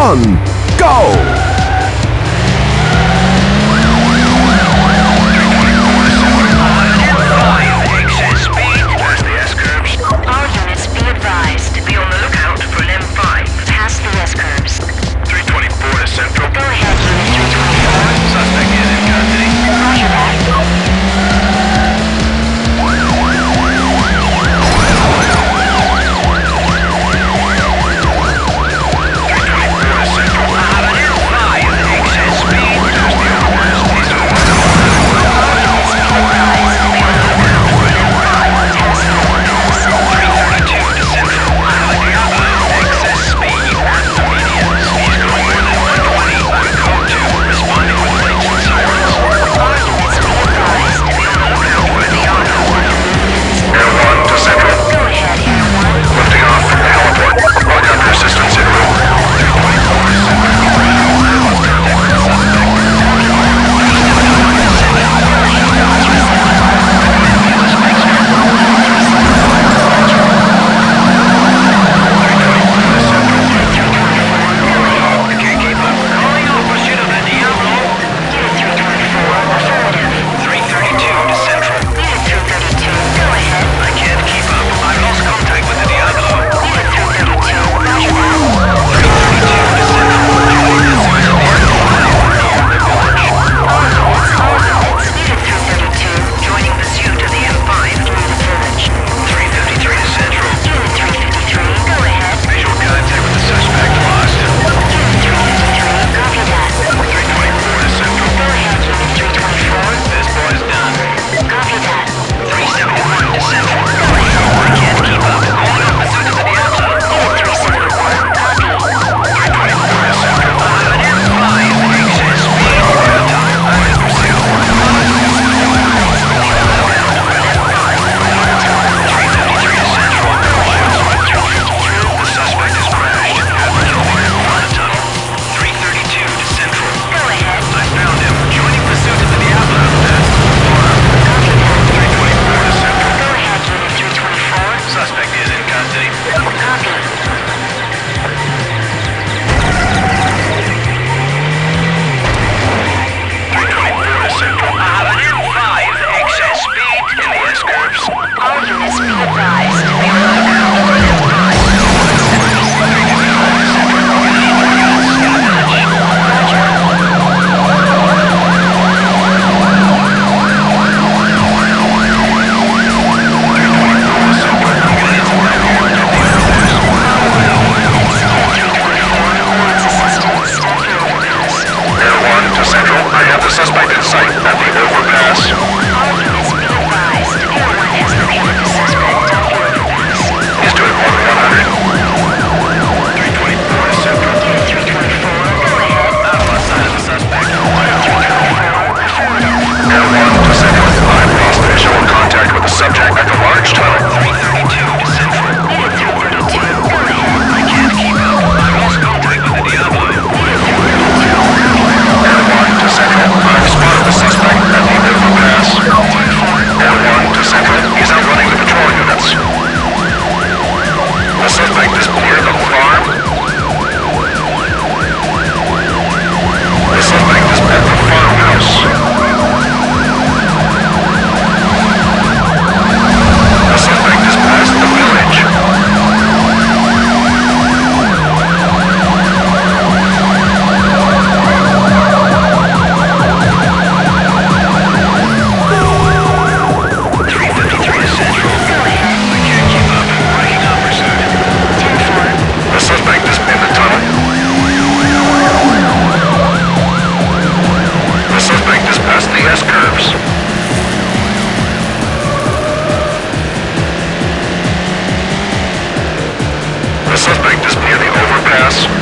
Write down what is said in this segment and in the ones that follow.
one, go! Suspect is near the overpass.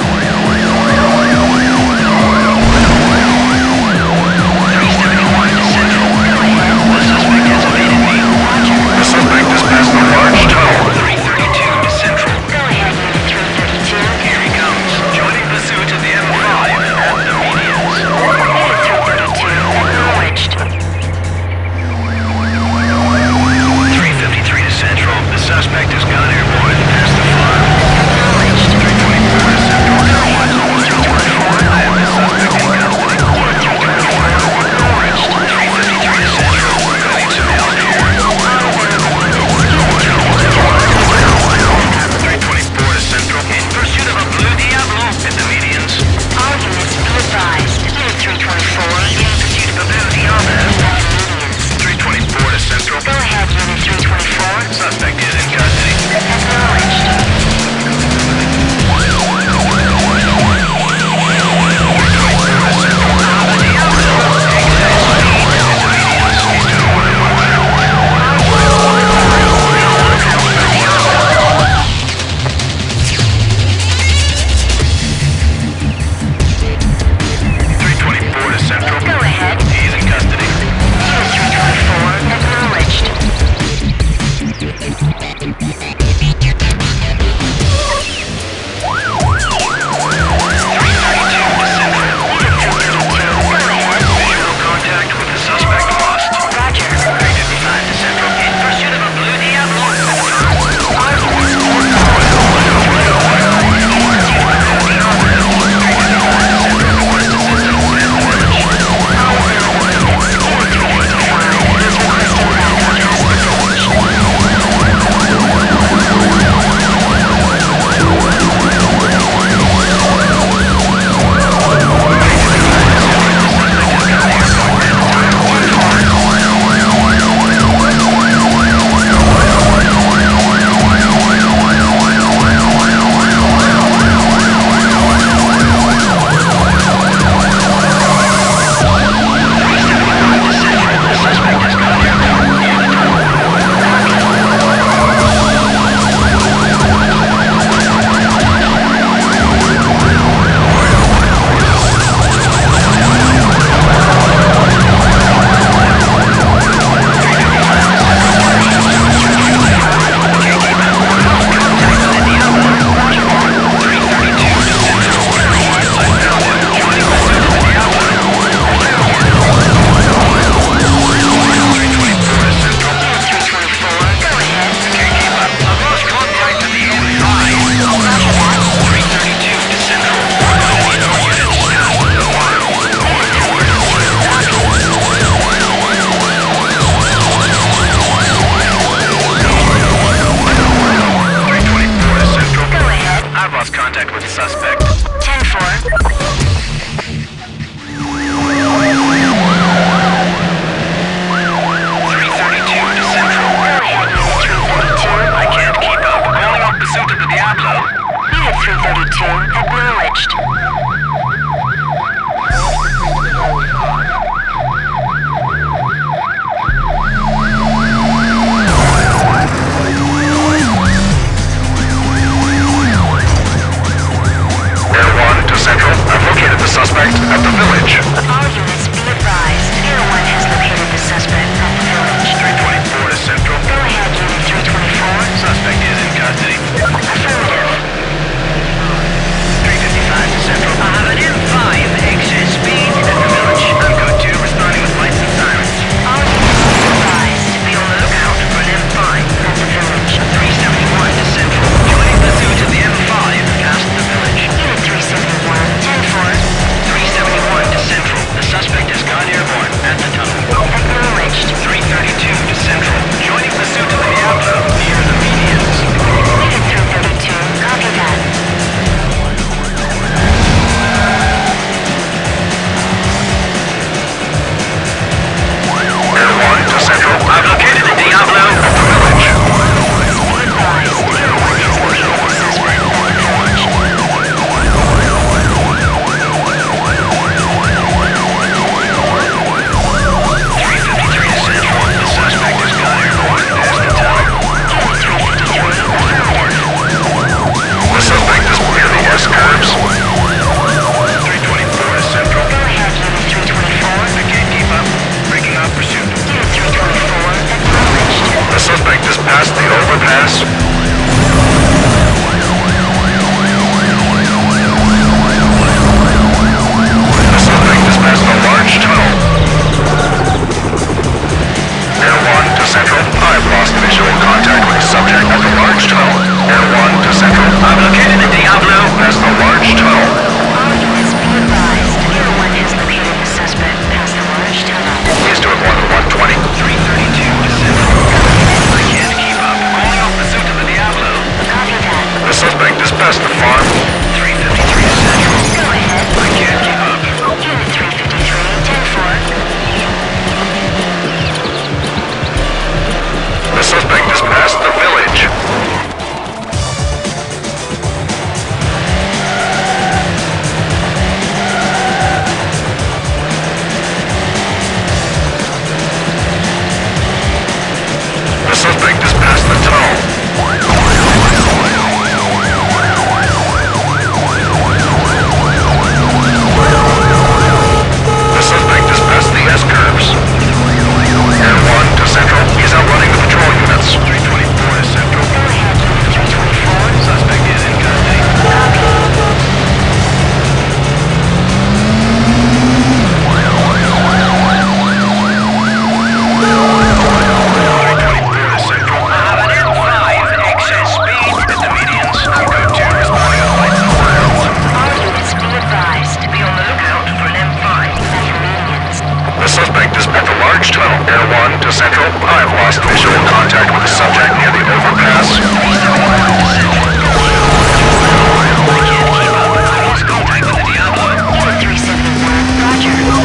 Central, I have lost visual contact with the subject near the overpass.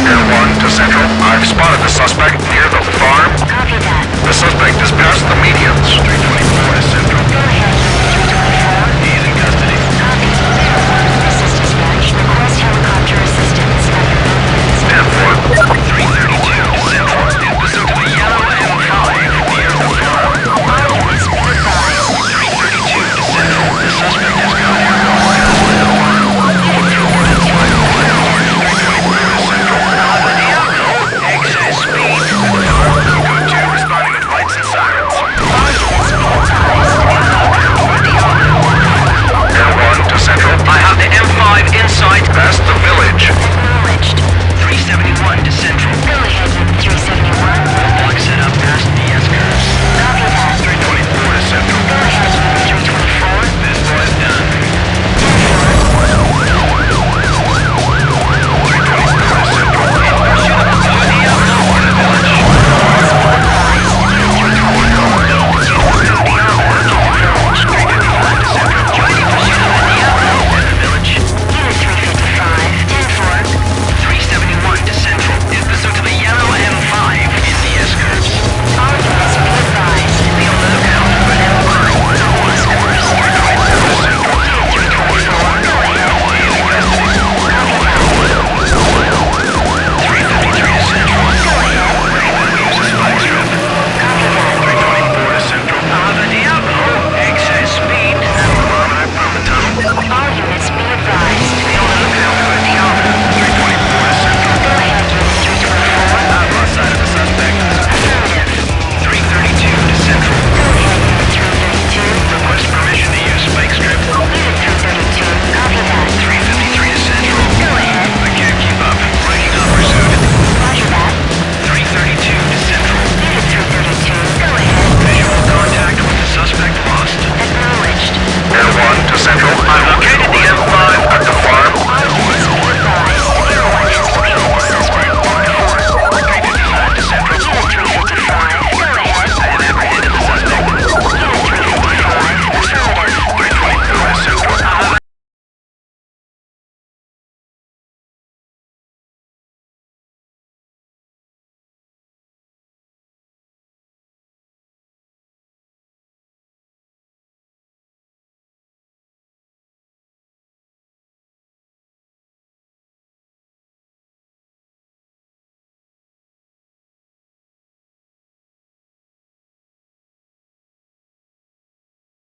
Air 1 to Central. I've spotted the suspect near the farm. Copy that. The suspect is past the medians.